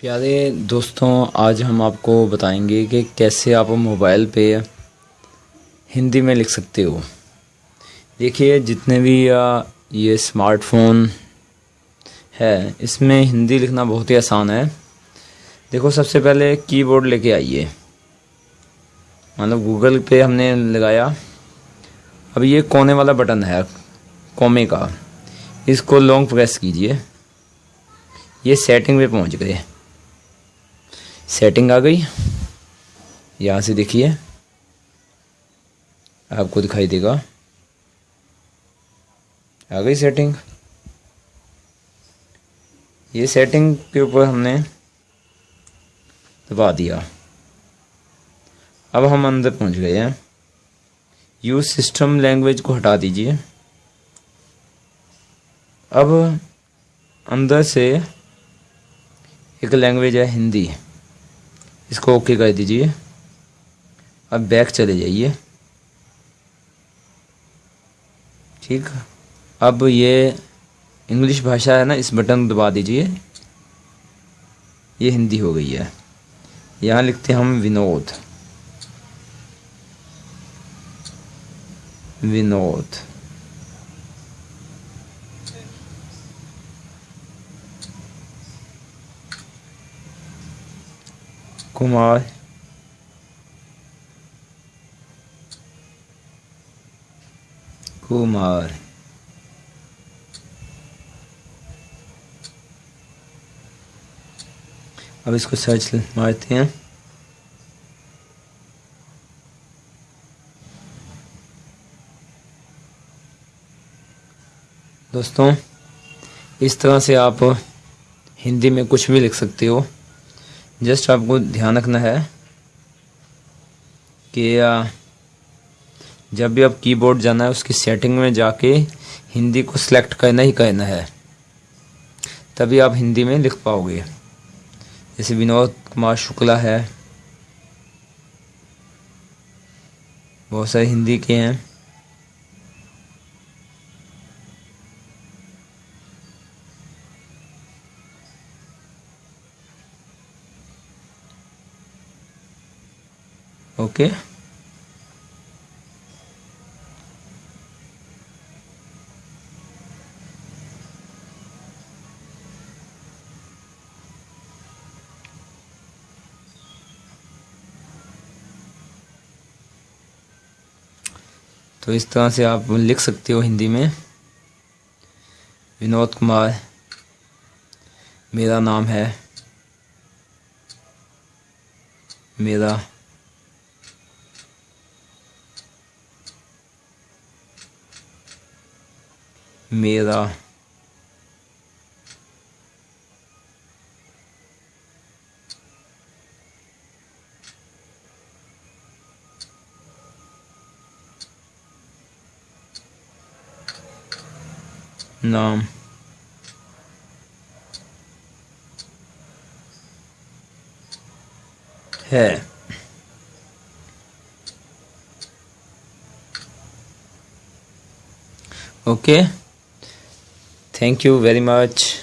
प्यारे दोस्तों, आज हम आपको बताएँगे कि कैसे आप मोबाइल पे हिंदी में लिख सकते हो। देखिए, जितने भी ये स्मार्टफ़ोन है, इसमें हिंदी लिखना बहुत ही आसान है। देखो, सबसे पहले कीबोर्ड लेके आइए। मतलब गूगल पे हमने लगाया। अब ये कोने वाला बटन है, कोमे का। इसको लॉन्ग प्रेस कीजिए। ये सेटिंग पे पहुँच गए। सेटिंग आ गई। यहाँ से देखिए। आपको दिखाई देगा। आ गई सेटिंग ये सेटिंग के ऊपर हमने दबा दिया। अब हम अंदर पहुँच गए हैं। यूज़ सिस्टम लैंग्वेज को हटा दीजिए। अब अंदर से एक लैंग्वेज है, हिंदी। इसको ओके कर दीजिए। अब बैक चले जाइए। ठीक? अब ये इंग्लिश भाषा है ना, इस बटन दबा दीजिए। ये हिंदी हो गई है। यहाँ लिखते हैं हम विनोद। विनोद। कुमार कुमार अब इसको सर्च मारते हैं दोस्तों इस तरह से आप हिंदी में कुछ भी लिख सकते हो जस्ट आपको ध्यान रखना है कि जब भी आप कीबोर्ड जाना है, उसकी सेटिंग में जाके हिंदी को सिलेक्ट करना ही करना है, तभी आप हिंदी में लिख पाओगे। जैसे विनोद कुमार शुक्ला है, बहुत सारे हिंदी के हैं। ओके। तो इस तरह से आप लिख सकते हो हिंदी में। विनोद कुमार, मेरा नाम है। मेरा मेरा नाम है okay okay. Thank you very much.